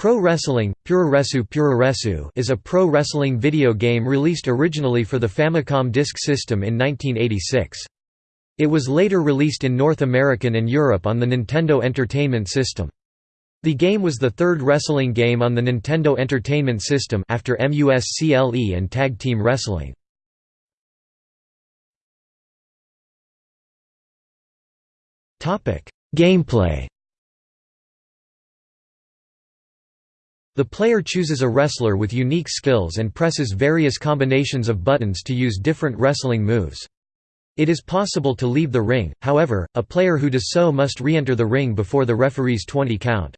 Pro Wrestling, Puroresu Puroresu is a pro wrestling video game released originally for the Famicom Disk System in 1986. It was later released in North American and Europe on the Nintendo Entertainment System. The game was the third wrestling game on the Nintendo Entertainment System after MUSCLE and Tag Team Wrestling. Gameplay The player chooses a wrestler with unique skills and presses various combinations of buttons to use different wrestling moves. It is possible to leave the ring, however, a player who does so must re-enter the ring before the referee's 20 count.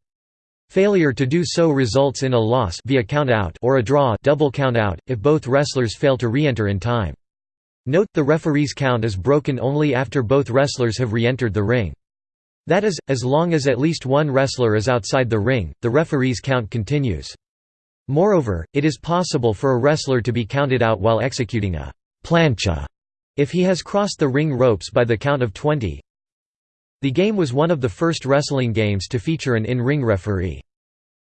Failure to do so results in a loss via count-out or a draw double count-out, if both wrestlers fail to re-enter in time. Note, the referee's count is broken only after both wrestlers have re-entered the ring. That is, as long as at least one wrestler is outside the ring, the referee's count continues. Moreover, it is possible for a wrestler to be counted out while executing a plancha if he has crossed the ring ropes by the count of 20. The game was one of the first wrestling games to feature an in-ring referee.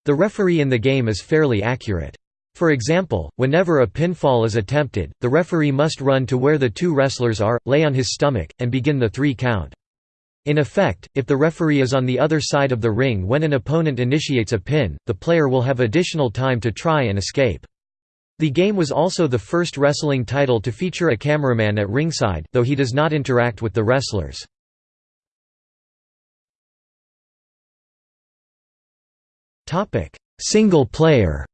The referee in the game is fairly accurate. For example, whenever a pinfall is attempted, the referee must run to where the two wrestlers are, lay on his stomach, and begin the three count. In effect, if the referee is on the other side of the ring when an opponent initiates a pin, the player will have additional time to try and escape. The game was also the first wrestling title to feature a cameraman at ringside, though he does not interact with the wrestlers. Single player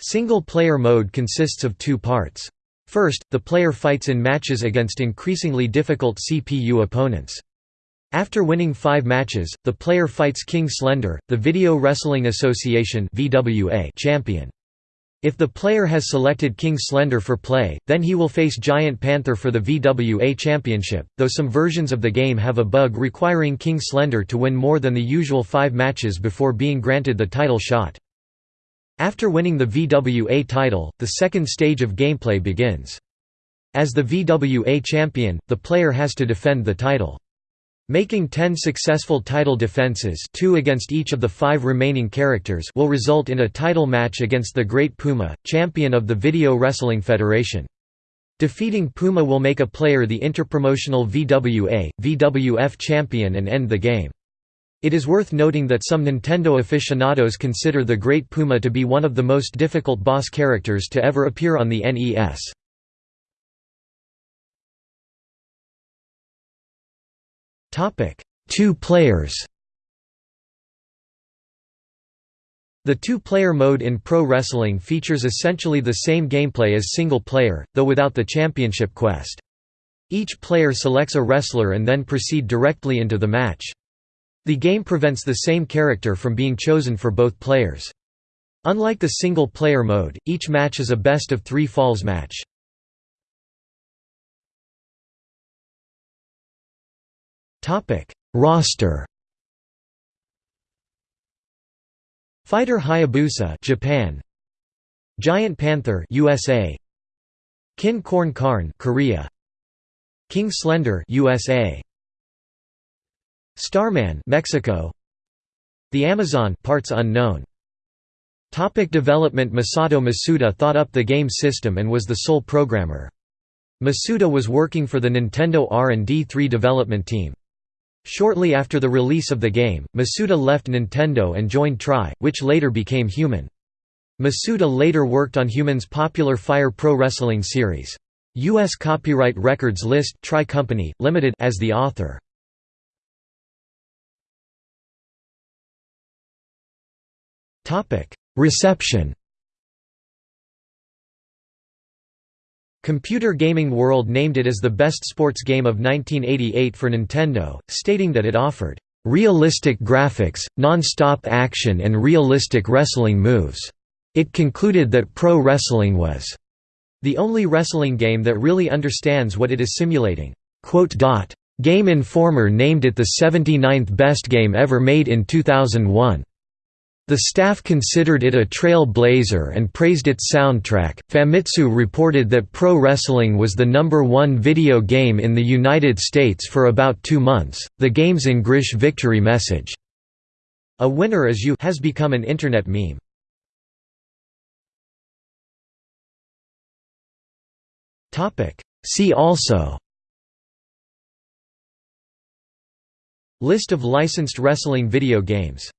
Single player mode consists of two parts. First, the player fights in matches against increasingly difficult CPU opponents. After winning five matches, the player fights King Slender, the Video Wrestling Association champion. If the player has selected King Slender for play, then he will face Giant Panther for the VWA Championship, though some versions of the game have a bug requiring King Slender to win more than the usual five matches before being granted the title shot. After winning the VWA title, the second stage of gameplay begins. As the VWA champion, the player has to defend the title. Making 10 successful title defenses two against each of the five remaining characters will result in a title match against the Great Puma, champion of the Video Wrestling Federation. Defeating Puma will make a player the interpromotional VWA, VWF champion and end the game. It is worth noting that some Nintendo aficionados consider the Great Puma to be one of the most difficult boss characters to ever appear on the NES. Two players The two-player mode in pro wrestling features essentially the same gameplay as single player, though without the championship quest. Each player selects a wrestler and then proceed directly into the match. The game prevents the same character from being chosen for both players. Unlike the single-player mode, each match is a best-of-three falls match. Roster. Fighter Hayabusa Japan. Giant Panther USA Kin Korn Karn Korea. King Slender USA Starman Mexico The Amazon parts unknown Topic development Masato Masuda thought up the game system and was the sole programmer. Masuda was working for the Nintendo R&D 3 development team. Shortly after the release of the game, Masuda left Nintendo and joined Tri, which later became Human. Masuda later worked on Human's popular Fire Pro Wrestling series. U.S. Copyright Records list Tri Company, Limited as the author. Reception Computer Gaming World named it as the best sports game of 1988 for Nintendo, stating that it offered realistic graphics, non-stop action and realistic wrestling moves. It concluded that pro wrestling was the only wrestling game that really understands what it is simulating. Game Informer named it the 79th best game ever made in 2001. The staff considered it a trailblazer and praised its soundtrack. Famitsu reported that pro wrestling was the number one video game in the United States for about two months. The game's English victory message, A winner is you, has become an internet meme. See also List of licensed wrestling video games